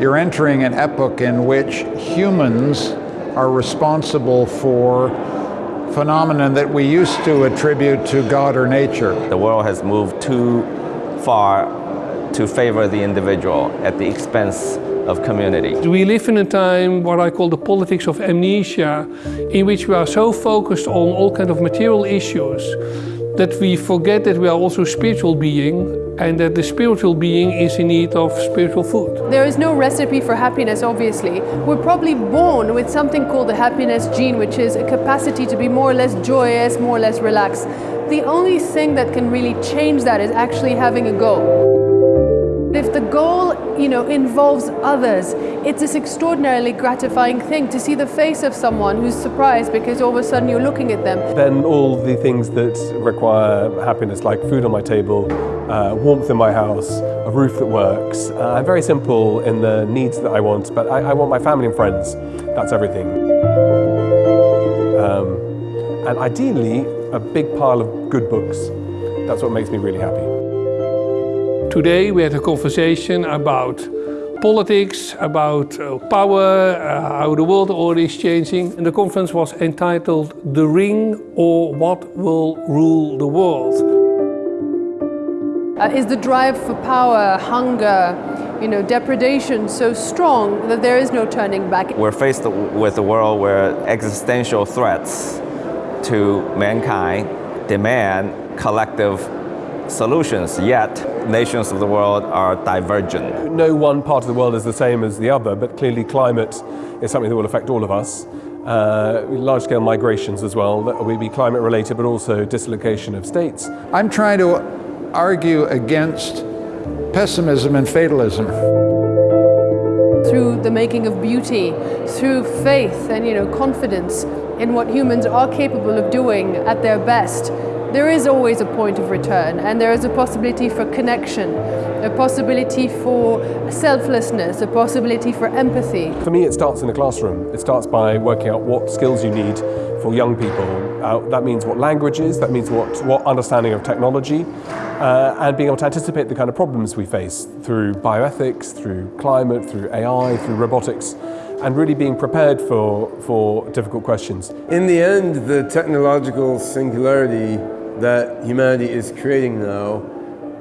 You're entering an epoch in which humans are responsible for phenomena that we used to attribute to God or nature. The world has moved too far to favor the individual at the expense of community. We live in a time what I call the politics of amnesia, in which we are so focused on all kind of material issues that we forget that we are also spiritual being and that the spiritual being is in need of spiritual food. There is no recipe for happiness, obviously. We're probably born with something called the happiness gene, which is a capacity to be more or less joyous, more or less relaxed. The only thing that can really change that is actually having a goal. If the goal, you know, involves others, it's this extraordinarily gratifying thing to see the face of someone who's surprised because all of a sudden you're looking at them. Then all the things that require happiness, like food on my table, uh, warmth in my house, a roof that works. Uh, I'm very simple in the needs that I want, but I, I want my family and friends. That's everything. Um, and ideally, a big pile of good books. That's what makes me really happy. Today we had a conversation about politics, about uh, power, uh, how the world order is changing. And the conference was entitled The Ring or What Will Rule the World. Uh, is the drive for power, hunger, you know, depredation so strong that there is no turning back? We're faced with a world where existential threats to mankind demand collective solutions, yet nations of the world are divergent. No one part of the world is the same as the other, but clearly climate is something that will affect all of us. Uh, large-scale migrations as well, that will be climate-related, but also dislocation of states. I'm trying to argue against pessimism and fatalism. Through the making of beauty, through faith and you know confidence in what humans are capable of doing at their best, there is always a point of return and there is a possibility for connection, a possibility for selflessness, a possibility for empathy. For me it starts in the classroom. It starts by working out what skills you need for young people. Uh, that means what languages, that means what, what understanding of technology, uh, and being able to anticipate the kind of problems we face through bioethics, through climate, through AI, through robotics and really being prepared for, for difficult questions. In the end, the technological singularity that humanity is creating now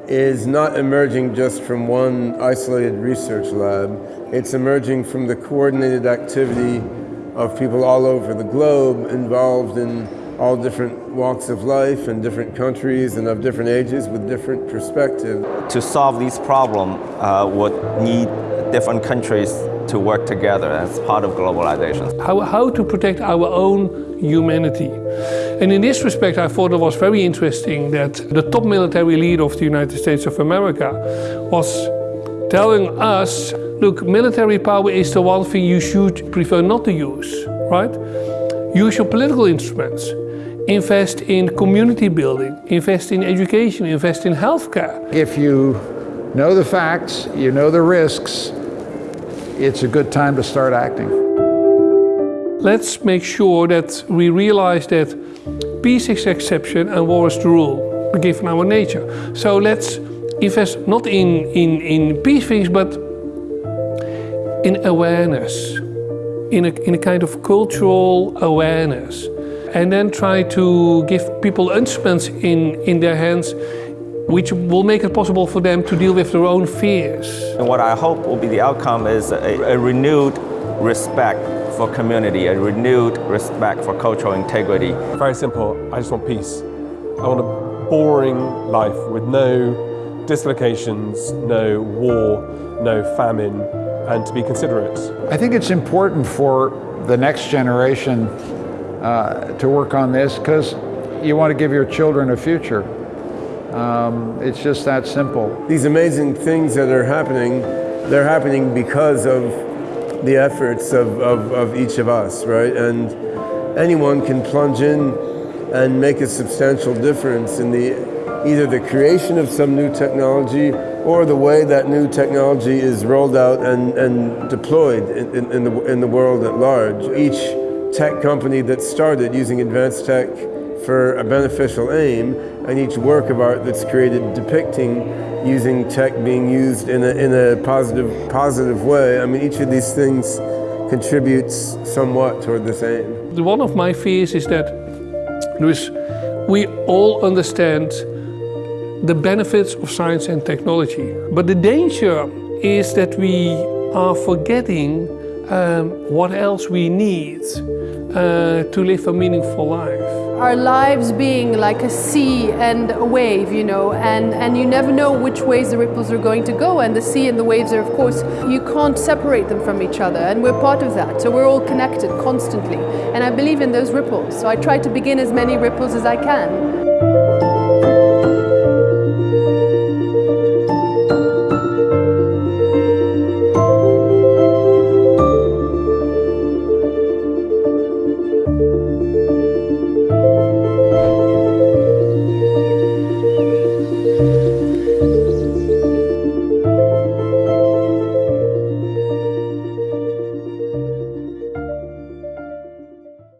is not emerging just from one isolated research lab. It's emerging from the coordinated activity of people all over the globe involved in all different walks of life and different countries and of different ages with different perspectives. To solve these problems uh, would need different countries to work together as part of globalization. How, how to protect our own humanity. And in this respect, I thought it was very interesting that the top military leader of the United States of America was telling us, look, military power is the one thing you should prefer not to use, right? Use your political instruments. Invest in community building, invest in education, invest in healthcare. If you know the facts, you know the risks, it's a good time to start acting. Let's make sure that we realize that Peace is exception and war is the rule, given our nature. So let's invest not in, in, in peace things, but in awareness, in a, in a kind of cultural awareness. And then try to give people instruments in, in their hands which will make it possible for them to deal with their own fears. And what I hope will be the outcome is a, a renewed respect for community, a renewed respect for cultural integrity. Very simple, I just want peace. I want a boring life with no dislocations, no war, no famine, and to be considerate. I think it's important for the next generation uh, to work on this because you want to give your children a future. Um, it's just that simple. These amazing things that are happening, they're happening because of the efforts of, of, of each of us, right? And anyone can plunge in and make a substantial difference in the either the creation of some new technology or the way that new technology is rolled out and, and deployed in, in, in, the, in the world at large. Each tech company that started using advanced tech for a beneficial aim, and each work of art that's created depicting using tech being used in a, in a positive, positive way. I mean, each of these things contributes somewhat toward this aim. One of my fears is that dus we all understand the benefits of science and technology. But the danger is that we are forgetting um, what else we need uh, to live a meaningful life. Our lives being like a sea and a wave, you know, and, and you never know which ways the ripples are going to go. And the sea and the waves are, of course, you can't separate them from each other. And we're part of that. So we're all connected constantly. And I believe in those ripples. So I try to begin as many ripples as I can.